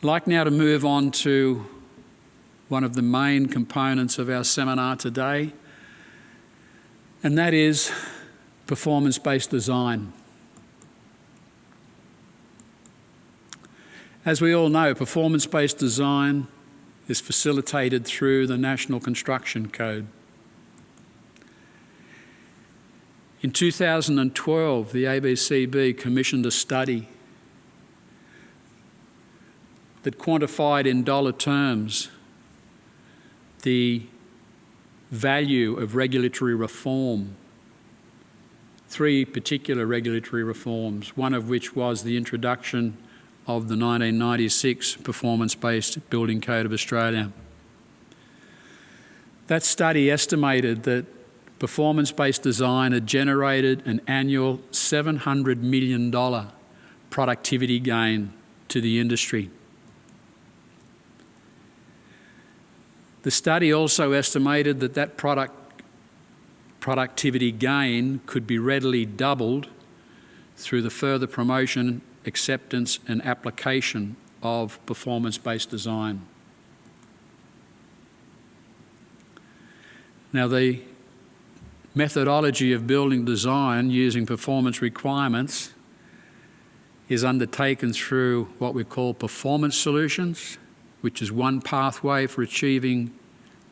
I'd like now to move on to one of the main components of our seminar today, and that is performance-based design. As we all know, performance-based design is facilitated through the National Construction Code. In 2012, the ABCB commissioned a study that quantified in dollar terms the value of regulatory reform. Three particular regulatory reforms, one of which was the introduction of the 1996 Performance-Based Building Code of Australia. That study estimated that performance-based design had generated an annual $700 million productivity gain to the industry. The study also estimated that that product productivity gain could be readily doubled through the further promotion acceptance and application of performance-based design. Now the methodology of building design using performance requirements is undertaken through what we call performance solutions, which is one pathway for achieving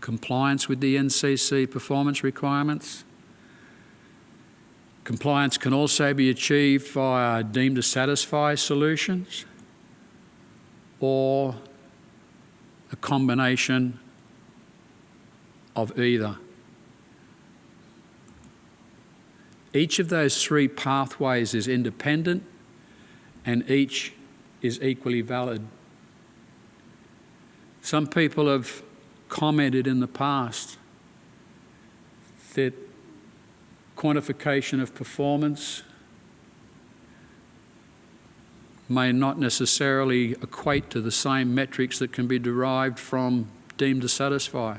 compliance with the NCC performance requirements. Compliance can also be achieved via deemed to satisfy solutions or a combination of either. Each of those three pathways is independent and each is equally valid. Some people have commented in the past that quantification of performance may not necessarily equate to the same metrics that can be derived from deemed to satisfy.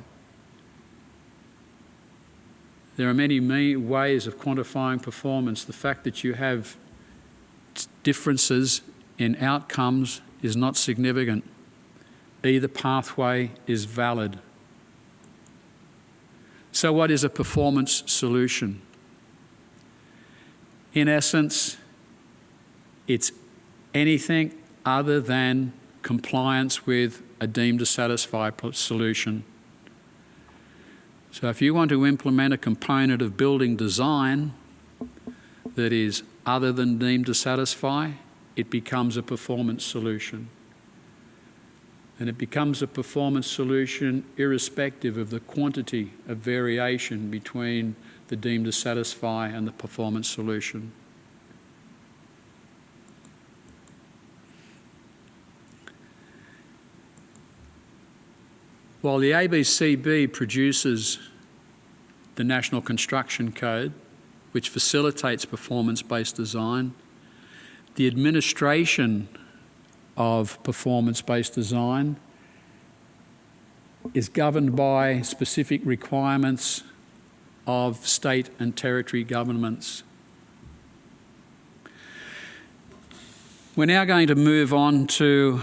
There are many, many ways of quantifying performance. The fact that you have differences in outcomes is not significant. Either pathway is valid. So what is a performance solution? In essence, it's anything other than compliance with a deemed to satisfy solution. So if you want to implement a component of building design that is other than deemed to satisfy, it becomes a performance solution. And it becomes a performance solution irrespective of the quantity of variation between the deemed to satisfy and the performance solution. While the ABCB produces the National Construction Code, which facilitates performance-based design, the administration of performance-based design is governed by specific requirements of state and territory governments. We're now going to move on to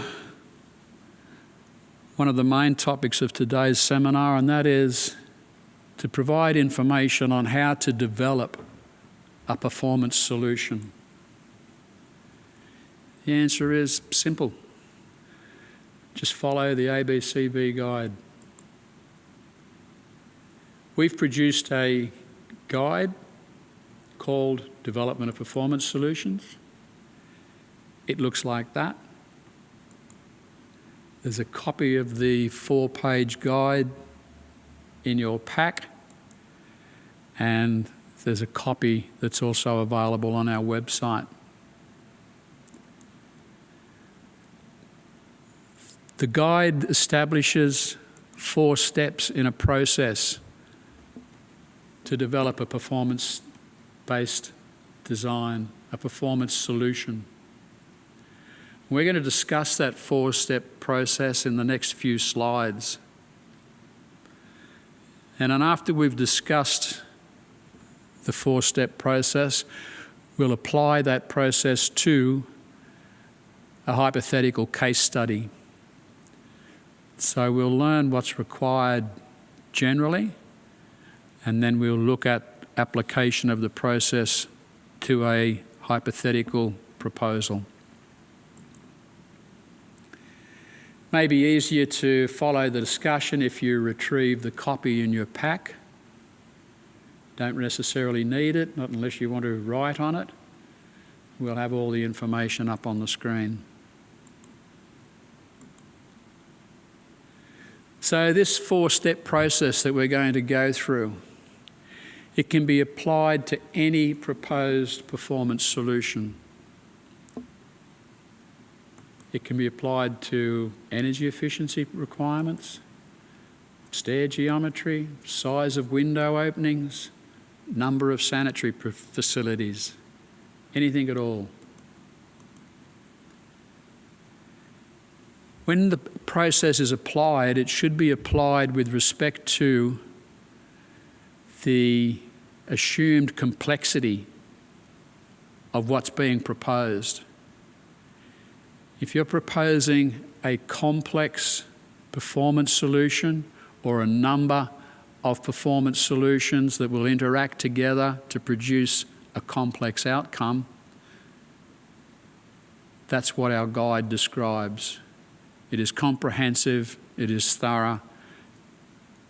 one of the main topics of today's seminar, and that is to provide information on how to develop a performance solution. The answer is simple. Just follow the ABCB guide. We've produced a guide called Development of Performance Solutions. It looks like that. There's a copy of the four-page guide in your pack and there's a copy that's also available on our website. The guide establishes four steps in a process to develop a performance-based design, a performance solution. We're going to discuss that four-step process in the next few slides. And then after we've discussed the four-step process, we'll apply that process to a hypothetical case study. So we'll learn what's required generally, and then we'll look at application of the process to a hypothetical proposal. May be easier to follow the discussion if you retrieve the copy in your pack. Don't necessarily need it, not unless you want to write on it. We'll have all the information up on the screen. So this four-step process that we're going to go through, it can be applied to any proposed performance solution. It can be applied to energy efficiency requirements, stair geometry, size of window openings, number of sanitary facilities, anything at all. When the process is applied, it should be applied with respect to the assumed complexity of what's being proposed. If you're proposing a complex performance solution or a number of performance solutions that will interact together to produce a complex outcome, that's what our guide describes. It is comprehensive, it is thorough,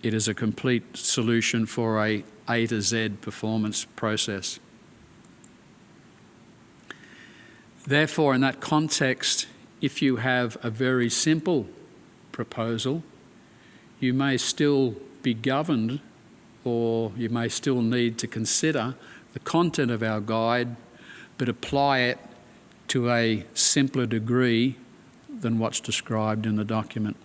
it is a complete solution for a A to Z performance process. Therefore, in that context, if you have a very simple proposal, you may still be governed or you may still need to consider the content of our guide, but apply it to a simpler degree than what's described in the document.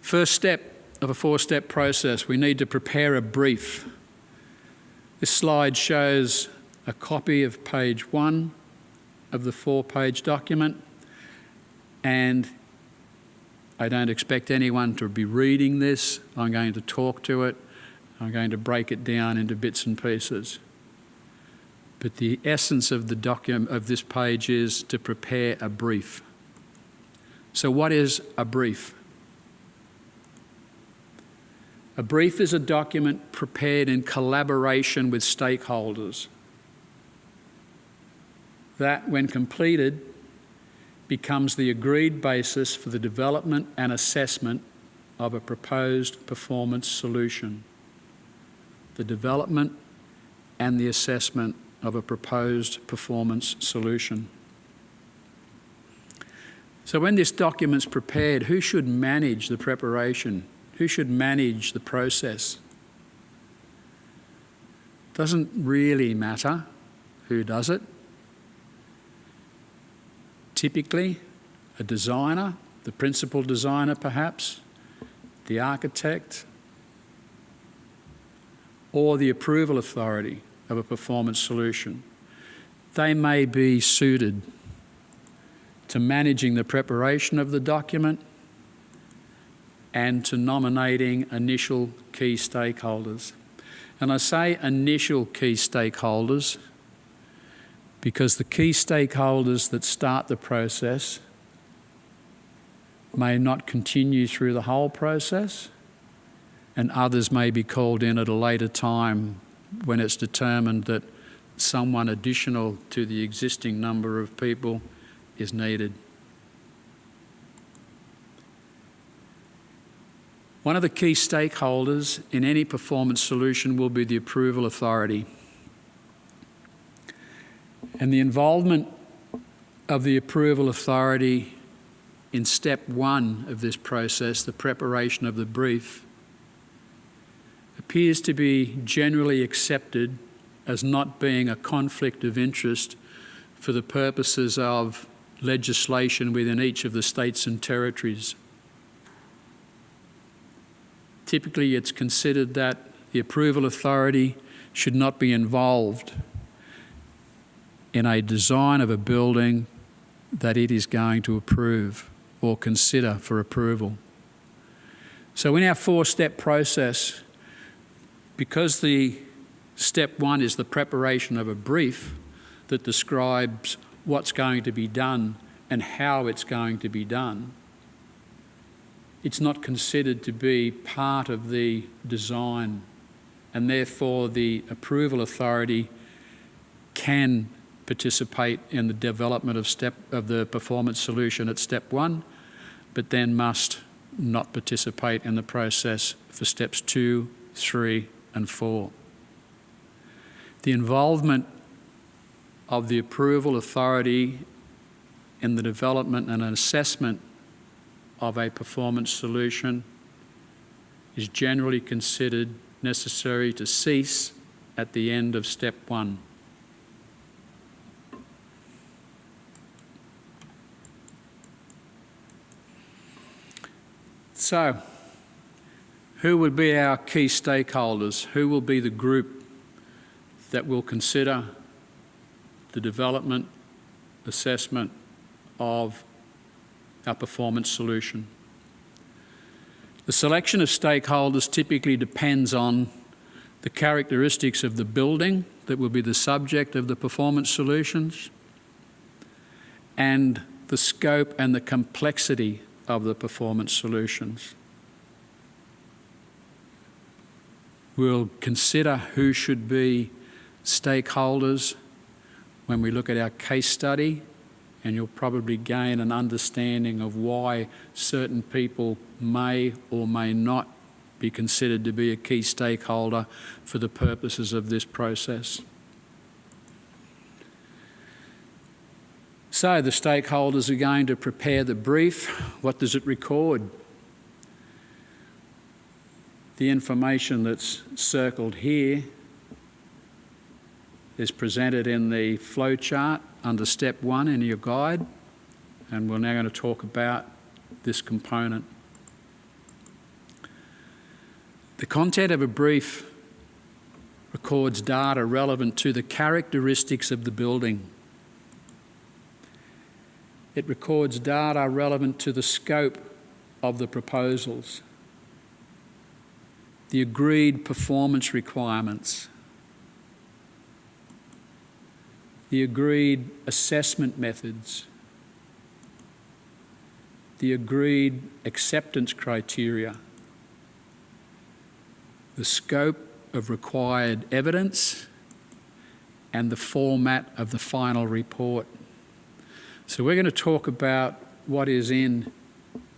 First step of a four-step process, we need to prepare a brief. This slide shows a copy of page one of the four-page document and I don't expect anyone to be reading this. I'm going to talk to it. I'm going to break it down into bits and pieces. But the essence of the document of this page is to prepare a brief. So what is a brief? A brief is a document prepared in collaboration with stakeholders that, when completed, becomes the agreed basis for the development and assessment of a proposed performance solution. The development and the assessment of a proposed performance solution. So when this document's prepared, who should manage the preparation? Who should manage the process? Doesn't really matter who does it. Typically, a designer, the principal designer perhaps, the architect, or the approval authority of a performance solution. They may be suited to managing the preparation of the document and to nominating initial key stakeholders. And I say initial key stakeholders because the key stakeholders that start the process may not continue through the whole process and others may be called in at a later time when it's determined that someone additional to the existing number of people is needed. One of the key stakeholders in any performance solution will be the approval authority. And the involvement of the approval authority in step one of this process, the preparation of the brief, appears to be generally accepted as not being a conflict of interest for the purposes of legislation within each of the states and territories. Typically, it's considered that the approval authority should not be involved in a design of a building that it is going to approve or consider for approval. So in our four-step process, because the step one is the preparation of a brief that describes what's going to be done and how it's going to be done, it's not considered to be part of the design and therefore the approval authority can participate in the development of step of the performance solution at step one, but then must not participate in the process for steps two, three, and four. The involvement of the approval authority in the development and assessment of a performance solution is generally considered necessary to cease at the end of step one. So, who would be our key stakeholders? Who will be the group that will consider the development, assessment of our performance solution? The selection of stakeholders typically depends on the characteristics of the building that will be the subject of the performance solutions and the scope and the complexity of the performance solutions. We'll consider who should be stakeholders when we look at our case study and you'll probably gain an understanding of why certain people may or may not be considered to be a key stakeholder for the purposes of this process. So the stakeholders are going to prepare the brief. What does it record? The information that's circled here is presented in the flow chart under step one in your guide, and we're now going to talk about this component. The content of a brief records data relevant to the characteristics of the building. It records data relevant to the scope of the proposals, the agreed performance requirements, the agreed assessment methods, the agreed acceptance criteria, the scope of required evidence, and the format of the final report. So we're going to talk about what is in,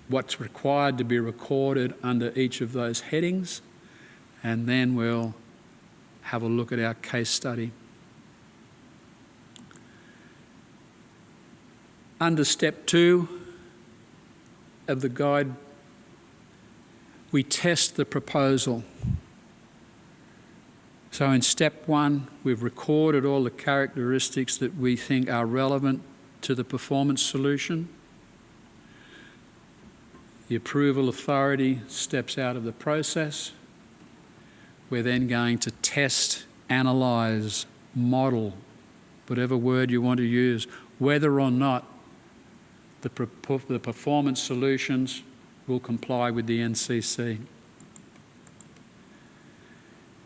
what's required to be recorded under each of those headings, and then we'll have a look at our case study. Under step two of the guide, we test the proposal. So in step one, we've recorded all the characteristics that we think are relevant to the performance solution. The approval authority steps out of the process. We're then going to test, analyse, model, whatever word you want to use, whether or not the, the performance solutions will comply with the NCC.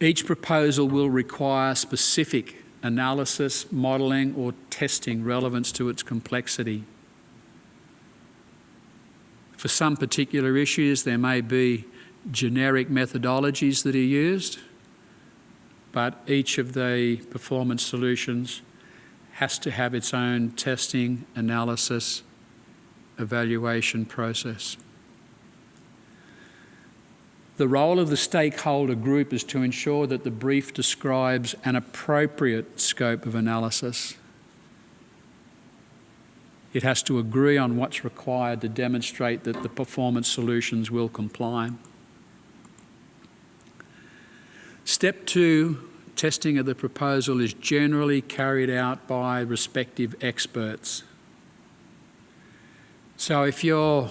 Each proposal will require specific analysis, modelling or testing relevance to its complexity. For some particular issues there may be generic methodologies that are used, but each of the performance solutions has to have its own testing, analysis evaluation process. The role of the stakeholder group is to ensure that the brief describes an appropriate scope of analysis. It has to agree on what's required to demonstrate that the performance solutions will comply. Step two, testing of the proposal is generally carried out by respective experts. So if your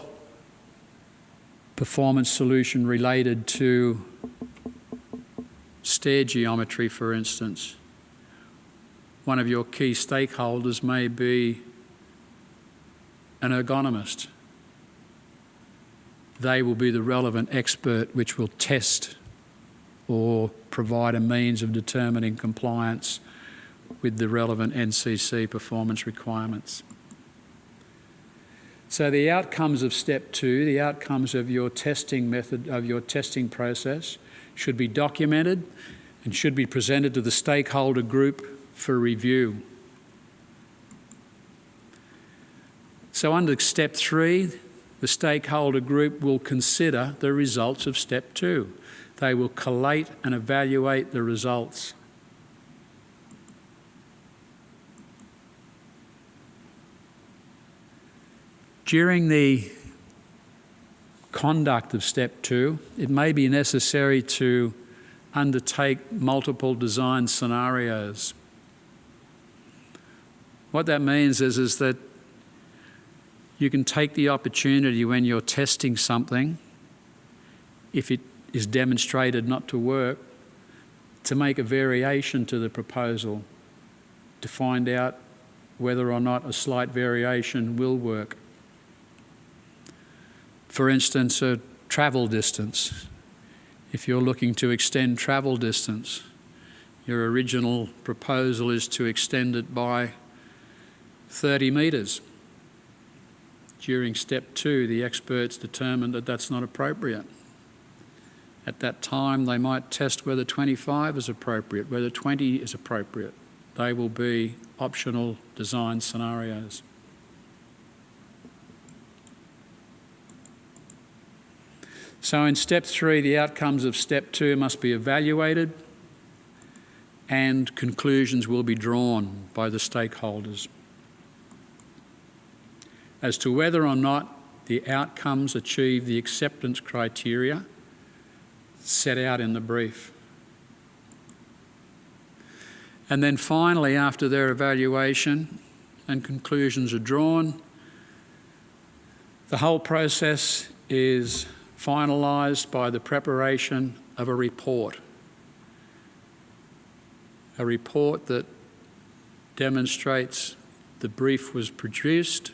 performance solution related to stair geometry, for instance, one of your key stakeholders may be an ergonomist. They will be the relevant expert which will test or provide a means of determining compliance with the relevant NCC performance requirements. So the outcomes of step two, the outcomes of your testing method, of your testing process, should be documented and should be presented to the stakeholder group for review. So under step three, the stakeholder group will consider the results of step two. They will collate and evaluate the results. During the conduct of step two, it may be necessary to undertake multiple design scenarios. What that means is, is that you can take the opportunity when you're testing something, if it is demonstrated not to work, to make a variation to the proposal to find out whether or not a slight variation will work. For instance, a travel distance. If you're looking to extend travel distance, your original proposal is to extend it by 30 metres. During step two, the experts determined that that's not appropriate. At that time, they might test whether 25 is appropriate, whether 20 is appropriate. They will be optional design scenarios. So in step three, the outcomes of step two must be evaluated and conclusions will be drawn by the stakeholders as to whether or not the outcomes achieve the acceptance criteria set out in the brief. And then finally, after their evaluation and conclusions are drawn, the whole process is finalised by the preparation of a report. A report that demonstrates the brief was produced,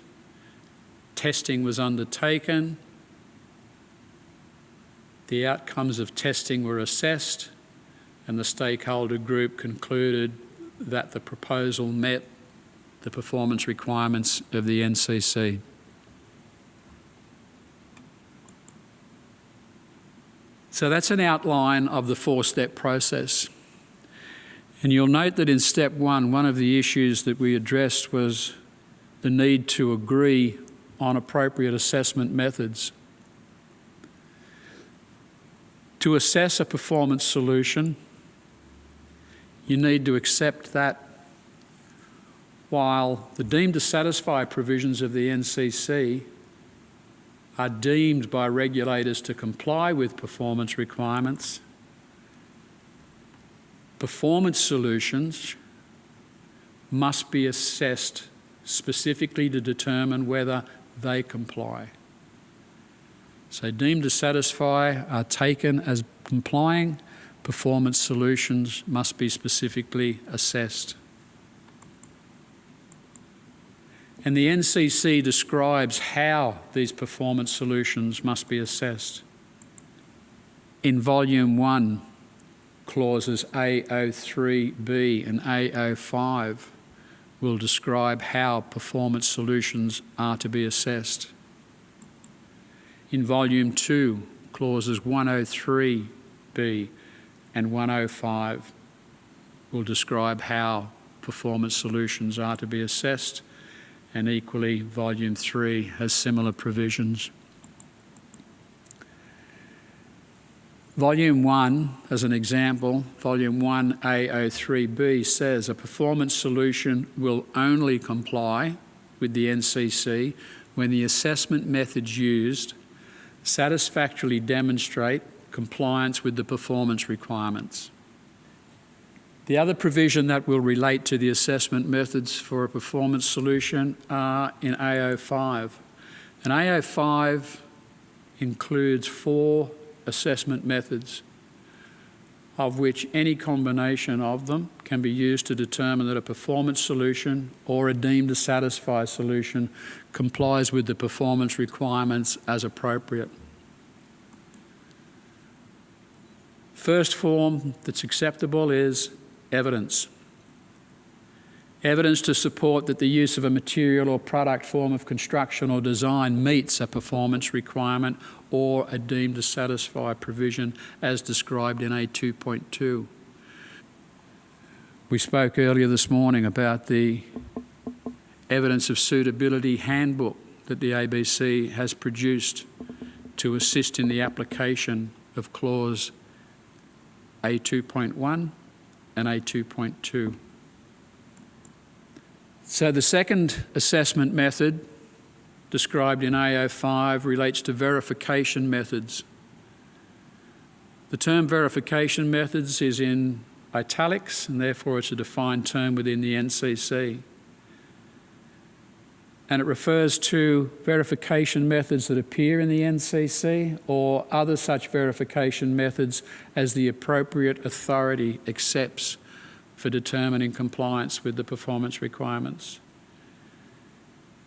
testing was undertaken, the outcomes of testing were assessed, and the stakeholder group concluded that the proposal met the performance requirements of the NCC. So that's an outline of the four-step process. And you'll note that in step one, one of the issues that we addressed was the need to agree on appropriate assessment methods. To assess a performance solution, you need to accept that while the deemed to satisfy provisions of the NCC are deemed by regulators to comply with performance requirements, performance solutions must be assessed specifically to determine whether they comply. So deemed to satisfy are taken as complying, performance solutions must be specifically assessed. And the NCC describes how these performance solutions must be assessed. In Volume 1, clauses A03B and A05 will describe how performance solutions are to be assessed. In Volume 2, clauses 103B and 105 will describe how performance solutions are to be assessed and equally Volume 3 has similar provisions. Volume 1, as an example, Volume 1 A03B says a performance solution will only comply with the NCC when the assessment methods used satisfactorily demonstrate compliance with the performance requirements. The other provision that will relate to the assessment methods for a performance solution are in AO5. And AO5 includes four assessment methods of which any combination of them can be used to determine that a performance solution or a deemed to satisfy solution complies with the performance requirements as appropriate. First form that's acceptable is evidence. Evidence to support that the use of a material or product form of construction or design meets a performance requirement or a deemed to satisfy provision as described in A2.2. We spoke earlier this morning about the evidence of suitability handbook that the ABC has produced to assist in the application of clause A2.1 and A2.2. So the second assessment method described in AO5 relates to verification methods. The term verification methods is in italics and therefore it's a defined term within the NCC. And it refers to verification methods that appear in the NCC or other such verification methods as the appropriate authority accepts for determining compliance with the performance requirements.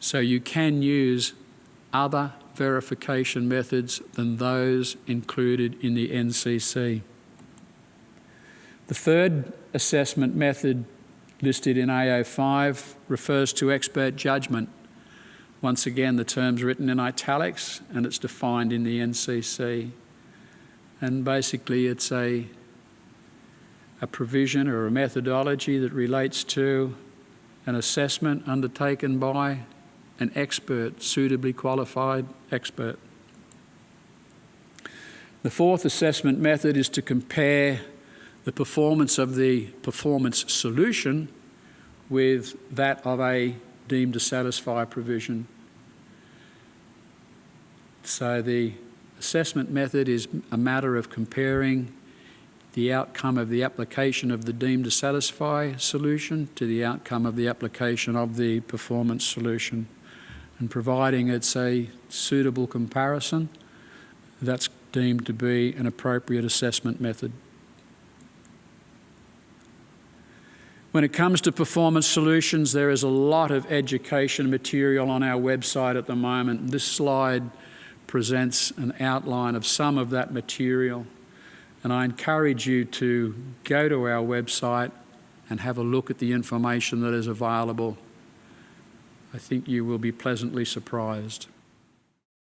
So you can use other verification methods than those included in the NCC. The third assessment method listed in AO5 refers to expert judgment. Once again, the term's written in italics and it's defined in the NCC. And basically, it's a a provision or a methodology that relates to an assessment undertaken by an expert, suitably qualified expert. The fourth assessment method is to compare the performance of the performance solution with that of a deemed to satisfy provision. So the assessment method is a matter of comparing the outcome of the application of the deemed to satisfy solution to the outcome of the application of the performance solution and providing it's a suitable comparison, that's deemed to be an appropriate assessment method. When it comes to performance solutions, there is a lot of education material on our website at the moment. This slide presents an outline of some of that material. And I encourage you to go to our website and have a look at the information that is available. I think you will be pleasantly surprised.